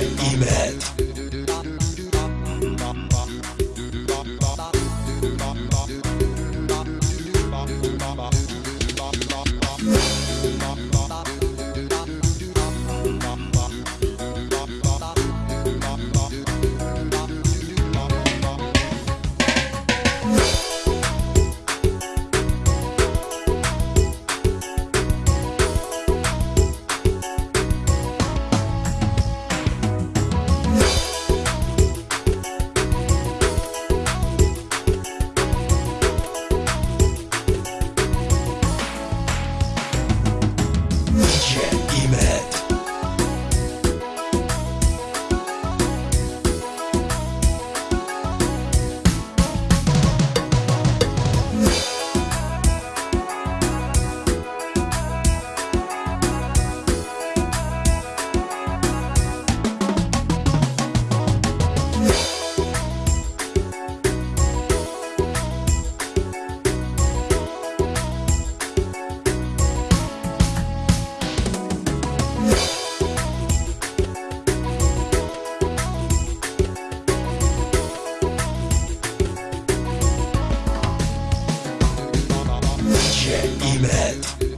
Imed. Imed.